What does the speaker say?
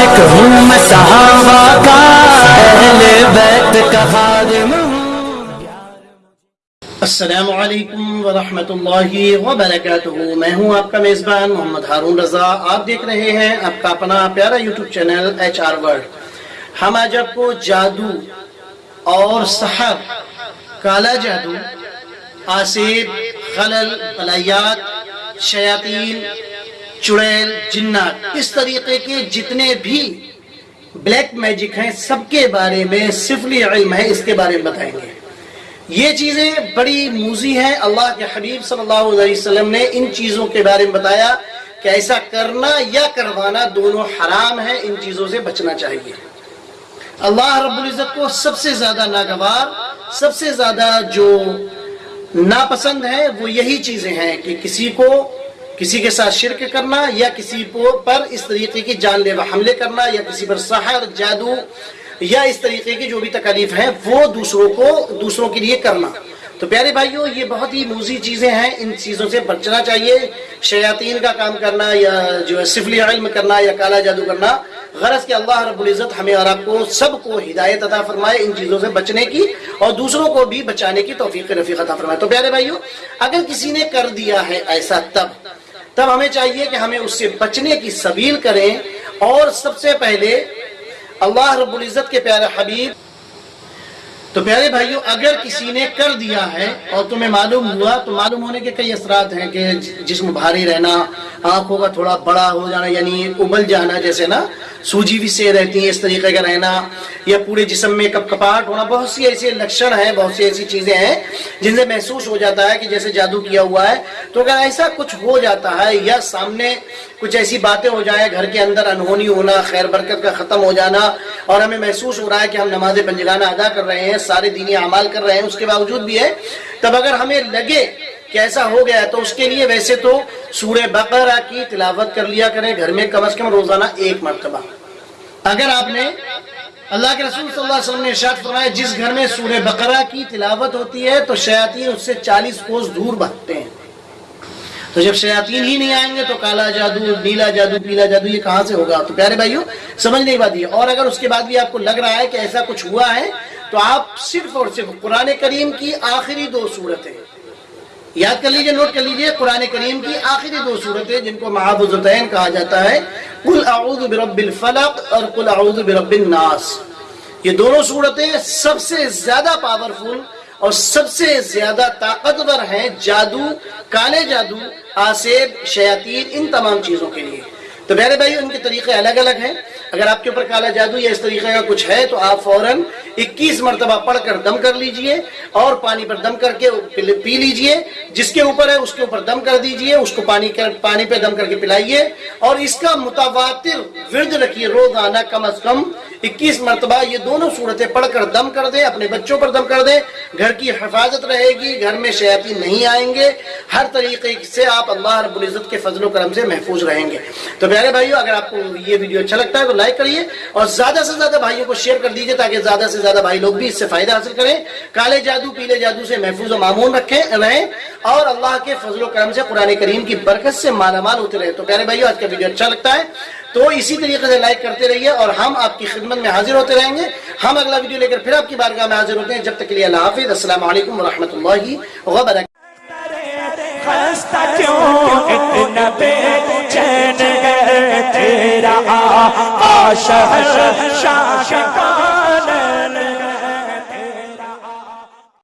عاشق ہوں میں صحابہ کا، اہل بیت کا خادم ہوں۔ السلام علیکم ورحمۃ اللہ وبرکاتہ۔ میں ہوں آپ کا میزبان محمد ہارون رضا۔ آپ دیکھ رہے ہیں آپ کا اپنا پیارا YouTube channel H R word ہم آج آپ کو جادو اور سحر، کالا جادو آسیب خلل بلایات شیاطین چڑیل، جنات، اس طریقے کے جتنے بھی بلیک میجک ہیں، سب کے بارے میں صفلی علم ہے، اس کے بارے میں بتائیں گے۔ یہ چیزیں بڑی موزی ہیں۔ اللہ کے حبیب صلی اللہ علیہ وسلم نے ان چیزوں کے بارے میں بتایا کہ ایسا کرنا یا کروانا دونوں حرام ہے ان چیزوں سے بچنا چاہیے۔ اللہ رب العزت کو سب سے زیادہ ناگوار، سب سے زیادہ جو ناپسند ہے وہ یہی چیزیں ہیں کہ کسی کو کسی کے ساتھ شرک کرنا یا کسی پر اس طریقے کی جان لیوا حملے کرنا یا کسی پر سحر، جادو یا اس طریقے کی جو بھی تکلیف ہیں، وہ دوسروں کو، دوسروں کے لیے کرنا۔ تو پیارے بھائیوں، یہ بہت ہی موزی چیزیں ہیں۔ ان چیزوں سے بچنا چاہیے۔ شیاطین کا کام کرنا یا جو ہے سفلی علم کرنا یا کالا جادو کرنا، غرض کہ اللہ رب العزت ہمیں اور آپ کو سب کو ہدایت عطا فرمائے ان چیزوں سے بچنے کی اور دوسروں کو بھی بچانے کی توفیق رفیق عطا فرمائے۔ تو پیارے بھائیوں، اگر کسی نے کر دیا ہے ایسا، تب تب ہمیں چاہیے کہ ہمیں اس سے بچنے کی سبیل کریں اور سب سے پہلے اللہ رب العزت کے پیارے حبیب تو پیارے بھائیوں اگر کسی نے کر دیا ہے اور تمہیں معلوم ہوا، تو معلوم ہونے کے کئی اثرات ہیں کہ جسم بھاری رہنا، آنکھوں کا تھوڑا بڑا ہو جانا یعنی ابل جانا، جیسے نا سوجی بھی سے رہتی ہے اس طریقے کا رہنا، یا پورے جسم میں کپ کپاٹ ہونا، بہت سی ایسے لکشن ہیں، بہت سی ایسی چیزیں ہیں جن سے محسوس ہو جاتا ہے کہ جیسے جادو کیا ہوا ہے۔ تو اگر ایسا کچھ ہو جاتا ہے یا سامنے کچھ ایسی باتیں ہو جائیں، گھر کے اندر انہونی ہونا، خیر برکت کا ختم ہو جانا، اور ہمیں محسوس ہو رہا ہے کہ ہم نماز پنجگانہ ادا کر رہے ہیں سارے دینی اعمال کر رہے ہیں، اس کے باوجود بھی ہے۔ تب اگر ہمیں لگے کہ ایسا ہو گیا تو اس کے لیے ویسے تو سورہ بقرہ کی تلاوت کر لیا کریں۔ گھر میں کم از کم روزانہ ایک مرتبہ۔ اگر آپ نے اللہ کے رسول صلی اللہ علیہ وسلم نے ارشاد فرمایا، جس گھر میں سورہ بقرہ کی تلاوت ہوتی ہے، تو شیاطین اس سے چالیس کوس دور بھگتے ہیں۔ تو جب شیاطین ہی نہیں آئیں گے تو کالا جادو، نیلا جادو، پیلا جادو، یہ کہاں سے ہوگا؟ تو پیارے بھائیوں، سمجھ نہیں بات یہ۔ اور اگر اس کے بعد بھی آپ کو لگ رہا ہے کہ ایسا کچھ ہوا ہے، تو آپ صرف اور صرف قرآن کریم کی آخری دو صورتیں۔ یاد کر لیجیے، نوٹ کر لیجیے، قرآن کریم کی آخری دو صورتیں، جن کو محافظتین کہا جاتا ہے۔ قل اعوذ برب الفلق اور قل اعوذ برب الناس۔ یہ دونوں صورتیں سب سے زیادہ پاورفل اور سب سے زیادہ طاقتور ہیں جادو، کالے جادو، آسیب، شیاطین، ان تمام چیزوں کے لیے۔ تو میرے بھائی، ان کے طریقے الگ الگ ہیں۔ اگر آپ کے اوپر کالا جادو یا اس طریقے کا کچھ ہے، تو آپ فوراً اکیس مرتبہ پڑھ کر دم کر لیجیے اور پانی پر دم کر کے پی لیجیے۔ جس کے اوپر ہے، اس کے اوپر دم کر دیجیے، اس کو پانی کر، پانی پہ دم کر کے پلائیے۔ اور اس کا متواتر ورد رکھیے، روزانہ کم از کم اکیس مرتبہ یہ دونوں صورتیں پڑھ کر دم کر دیں، اپنے بچوں پر دم کر دیں۔ گھر کی حفاظت رہے گی، گھر میں شیاطین نہیں آئیں گے۔ ہر طریقے سے آپ اللہ رب العزت کے فضل و کرم سے محفوظ رہیں گے۔ تو پیارے بھائیو، اگر آپ کو یہ ویڈیو اچھا لگتا ہے تو لائک کریے اور زیادہ سے زیادہ بھائیوں کو شیئر کر دیجیے تاکہ زیادہ سے زیادہ بھائی لوگ بھی اس سے فائدہ حاصل کریں۔ کالے جادو، پیلے جادو سے محفوظ و معمون رکھیں، رہیں اور اللہ کے فضل و کرم سے قرآن کریم کی برکت سے مالا مال ہوتے رہے تو پیارے بھائیو، آج کا ویڈیو اچھا لگتا ہے۔ تو اسی طریقے سے لائک کرتے رہیے اور ہم آپ کی خدمت میں حاضر ہوتے رہیں گے ہم اگلا ویڈیو لے کر پھر آپ کی بارگاہ میں حاضر ہوتے ہیں جب تک کے لیے اللہ حافظ السلام علیکم ورحمۃ اللہ وبرکاتہ خستہ کیوں اتنا بے چین تیرا